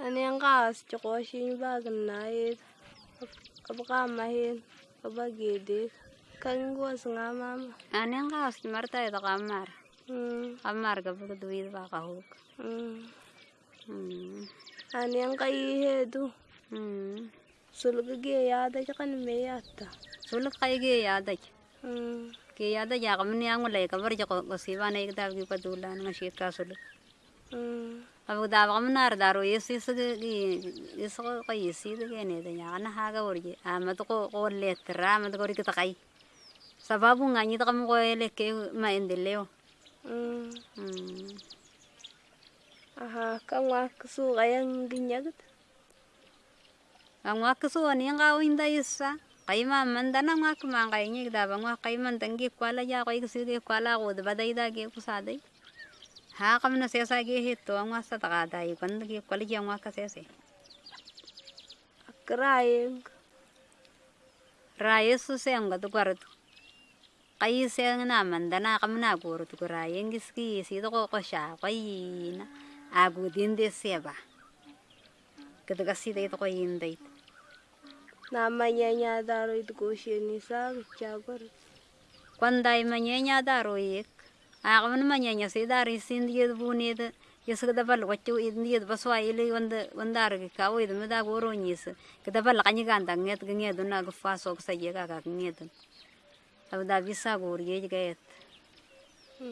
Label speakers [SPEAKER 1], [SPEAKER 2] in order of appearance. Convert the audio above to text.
[SPEAKER 1] Ani ang kaas chokoshin bagan na it. Kapakamahin. Kabagidik. Kanguas nga mama.
[SPEAKER 2] Ani ang kaos marta ito kamar.
[SPEAKER 1] Hmm.
[SPEAKER 2] Kamar ka pag duwid pa kahuk.
[SPEAKER 1] Hmm.
[SPEAKER 2] Hmm.
[SPEAKER 1] Ani ang kaihedu.
[SPEAKER 2] Hmm.
[SPEAKER 1] Sulugage yada chakan me yata.
[SPEAKER 2] Sulit kayo gaya aday.
[SPEAKER 1] Hmm.
[SPEAKER 2] Gaya aday ya kami niyang ulay kabar jako kasiba na ikdal gi padulan nga shit ka sulit. abagdaabaqamanaar daarooyesiisaqoyi siidageneeda yaqanahaga warje amad qoor leetara amad gorika taqay sababu nganyita kamu koe leke maendeleo
[SPEAKER 1] aha kangwak suqayang ginyagat
[SPEAKER 2] angwak suwani ngawo hinda isa kaima mandana ngwak mangkaynya gdaba ngwak kaimanta ngi kwala ya koy kisiga kwala qod badai da ge kusadai kami na siya sa gihito. Ang mga sa takaday. Kung gikwala yung mga kasese.
[SPEAKER 1] Akrayeng.
[SPEAKER 2] Raya su siya ang gatukwaro. Kay siya nga naman. Dana kami na guro. Tukuraya. Ang giski. Sito ko ko siya. Kay na. Agu din di siya ba. Katagas sita ito ko hinday.
[SPEAKER 1] Namanya nya daro itu kushin ni sa chagor.
[SPEAKER 2] Kwanday manyanya daroyek. Ako man manyanya si dari sindi ಆವನ ಮನ್ಯಾಯ ಸೇದಾರಿ ಸಿಂದಿಯದು ಬೂನಿಯದು ಇಸಗದ ಬಲ್ ಒಚ್ಚು ಇಂದಿಯದು ಬಸವ ಇಲ್ಲಿ ಒಂದು ಒಂದಾರಿಗೆ ಕಾವು ಇದು ಮಿದಾಗ ಓರೋಂಜೀಸ್ ಕದ ಬಲ್ ಕಣಿಗಾಂದ ಹಂಗೇತ್ ಗಂಗೇದು ನಾ ಗುಫಾ ಸೋಗ ಸಯ್ಯಗಾಗ ಹಂಗೇದು ಅವದ ಬಿಸಾಗ ಊರಿಗೆ ಗೇತ್
[SPEAKER 1] ಹ್ಞೂ